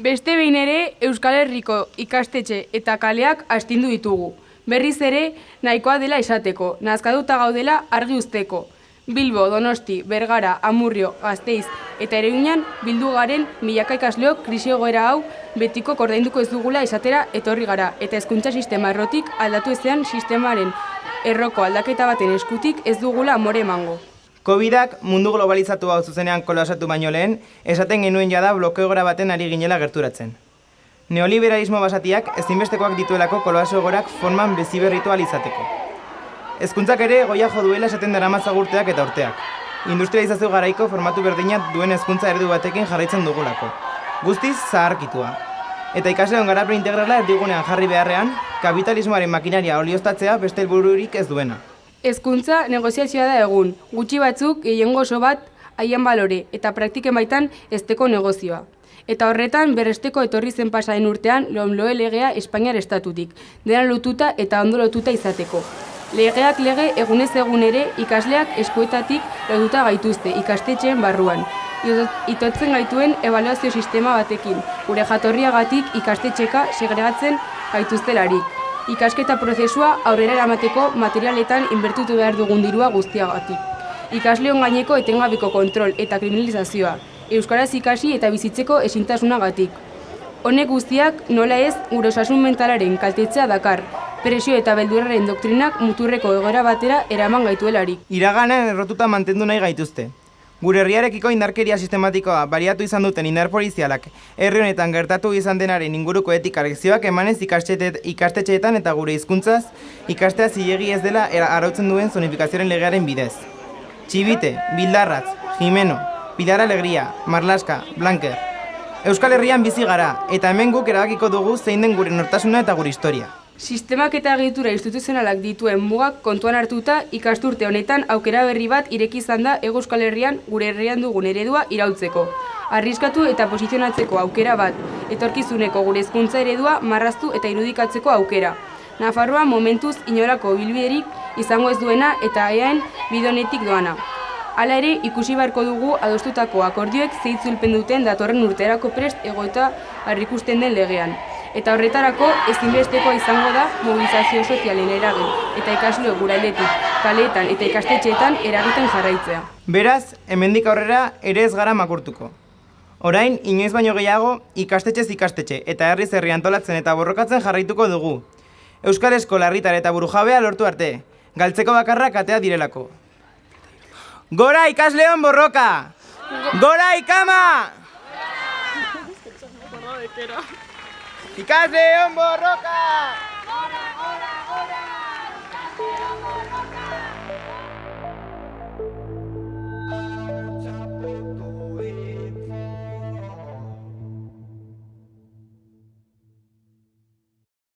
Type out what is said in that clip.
Beste behin ere Euskal Herriko ikastetxe eta kaleak astindu ditugu. Berriz ere nahikoa dela esateko, nazkatuta gaudela argi usteko. Bilbo, Donosti, Bergara, Amurrio, Gasteiz eta Ereguinan bildu garen milaka ikasleok krisi hau betiko kordainduko ez dugula esatera etorri gara eta hezkuntza sistema errotik aldatu ezean sistemaren erroko aldaketa baten eskutik ez dugula amore emango. Covidak mundu globalizatu hau zuzenean kolosatu baino lehen, esaten genuen jada blokeogora baten ari ginela gerturatzen. Neoliberalismo basatiak ezinbestekoak dituelako koloaso egorak forman beziberritu izateko. Hezkuntzak ere goia jo duela esaten dara mazagurteak eta urteak. Industrializazio garaiko formatu berdinat duen hezkuntza eredu batekin jarraitzen dugulako. Guztiz zaharkitua. Eta ikasleon garapen integrala erdigunean jarri beharrean, kapitalismoaren makinaria olioztatzea beste helbururik ez duena. Hezkuntza negoziazioa da egun, gutxi batzuk gehiengo oso bat haien balore eta praktiken baitan esteko negozioa. Eta horretan berresteko etorri zen pasaren urtean lomloe legea Espainiar estatutik, dena lotuta eta ondo lotuta izateko. Legeak lege egunez egun ere ikasleak eskuetatik lotuta gaituzte ikastetxeen barruan. Itotzen gaituen evaluazio sistema batekin, gure jatorriagatik ikastetxeka segregatzen gaituztelarik ikasketa prozesua aurrera eramateko materialetan inbertutu behar dugun dirua guztiagatik. Ikasleon gaineko etengabeko kontrol eta kriminalizazioa, euskaraz ikasi eta bizitzeko esintasunagatik. Honek guztiak nola ez gure osasun mentalaren kaltetzea dakar, presio eta beldurraren doktrinak muturreko egoera batera eraman gaituelarik. Iraganen errotuta mantendu nahi gaituzte. Gure herriarekiko indarkeria sistematikoa bariatu izan duten indar polizialak herri honetan gertatu izan denaren inguruko etika lekzioak emanez ikastetxeetan eta gure hizkuntzaz ikastea zilegi ez dela arautzen duen zonifikazioaren legearen bidez. Txibite, Bildarratz, Jimeno, Pilar Alegria, Marlaska, Blanker. Euskal Herrian bizi gara eta hemen guk erabakiko dugu zein den gure nortasuna eta gure historia. Sistemak eta egitura instituzionalak dituen mugak kontuan hartuta ikasturte honetan aukera berri bat ireki izan da Ego Euskal Herrian gure herrian dugun eredua irautzeko. Arriskatu eta posizionatzeko aukera bat, etorkizuneko gure hezkuntza eredua marraztu eta irudikatzeko aukera. Nafarroa momentuz inorako bilbiderik izango ez duena eta eaen bidonetik doana. Hala ere, ikusi beharko dugu adostutako akordioek zeitzulpen duten datorren urterako prest egoeta harrikusten den legean eta horretarako ezinbesteko izango da mobilizazio sozialen eragin eta ikasleo gurailetik, kaleetan eta ikastetxeetan eragiten jarraitzea. Beraz, hemendik aurrera ere ez gara makurtuko. Orain, inoiz baino gehiago, ikastetxez ikastetxe eta herriz herri antolatzen eta borrokatzen jarraituko dugu. Euskal Eskola herritar eta burujabea lortu arte, galtzeko bakarrak atea direlako. Gora ikasleon borroka! Gora ikama! Gora ikama! Ikasle on borroka! Gora, gora, gora!